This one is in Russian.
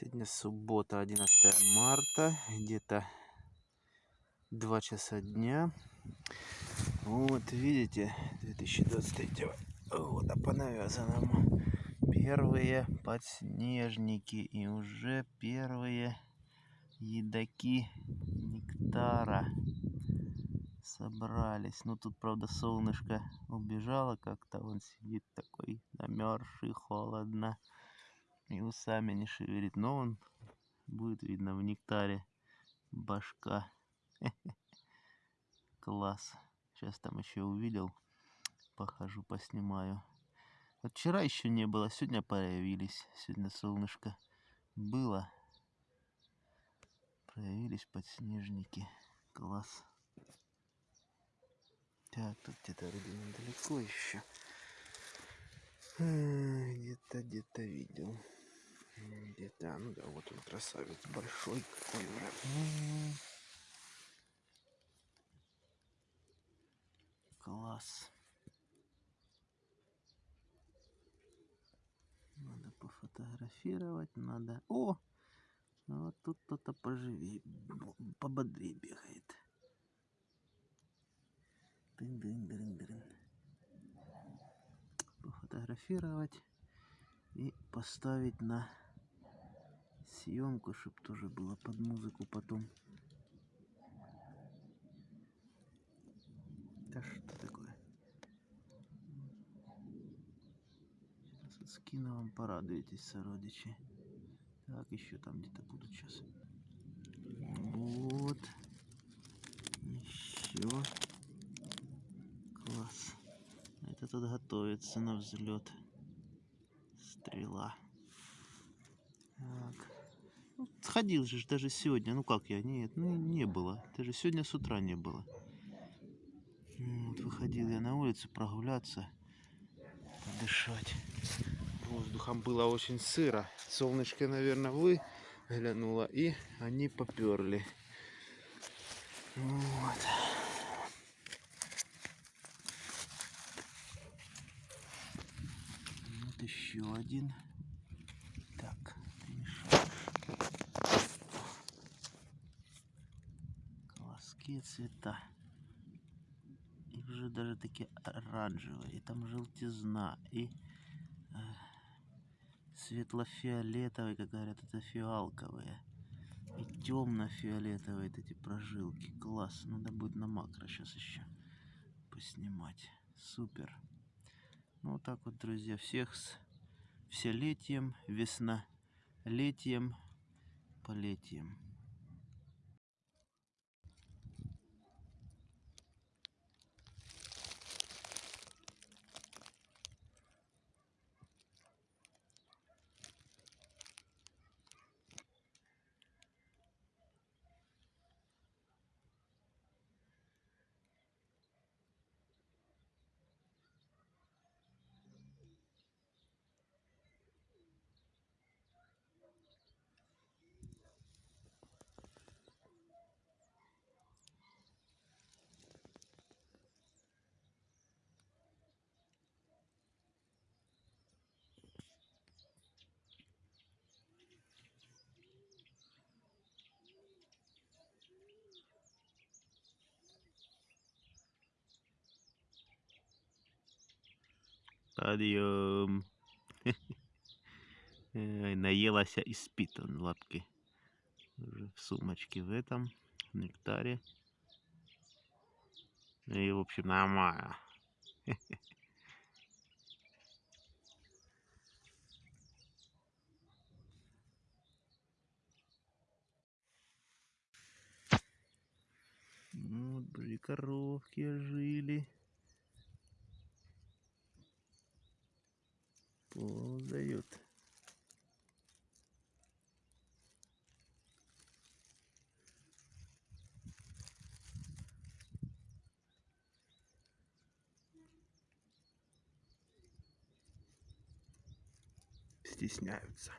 Сегодня суббота, 11 марта, где-то 2 часа дня. Вот, видите, 2023 года по навязанному. Первые подснежники и уже первые едоки нектара собрались. Ну, тут, правда, солнышко убежало как-то. Он сидит такой намерзший, холодно и усами не шевелит. Но он будет видно в нектаре башка. Класс. Сейчас там еще увидел. Похожу, поснимаю. Вот вчера еще не было, сегодня появились. Сегодня солнышко было. Проявились подснежники. Класс. Так, тут где-то вроде недалеко еще. Где-то, где-то видел. Где-то, ну да, вот он красавец большой какой уже. Класс. Надо пофотографировать, надо... О! Вот тут кто-то поживее, пободрее бегает. Дын -дын -дын -дын. Пофотографировать и поставить на съемку, чтобы тоже было под музыку потом. Да что такое? Сейчас вот скину вам, порадуетесь, сородичи. Так, еще там где-то будут сейчас. Вот. Еще. Класс. Это тут готовится на взлет. Стрела. Так. Сходил же даже сегодня. Ну как я? Нет, ну не было. Даже сегодня с утра не было. Вот, выходил я на улицу прогуляться, подышать. Воздухом было очень сыро. Солнышко, наверное, выглянуло, и они поперли. Вот. Вот еще один. Так, перемешаем. Колоски цвета уже даже такие оранжевые, и там желтизна, и э, светло-фиолетовые, как говорят, это фиалковые, и темно-фиолетовые эти прожилки. Класс, надо будет на макро сейчас еще поснимать. Супер. Ну вот так вот, друзья, всех с все летием, весна летием, полетием. Подъем. Наелась и спит он лапки. Уже в сумочке в этом, в нектаре. И, в общем, нормально. Вот, были коровки жили. Ползают. Стесняются.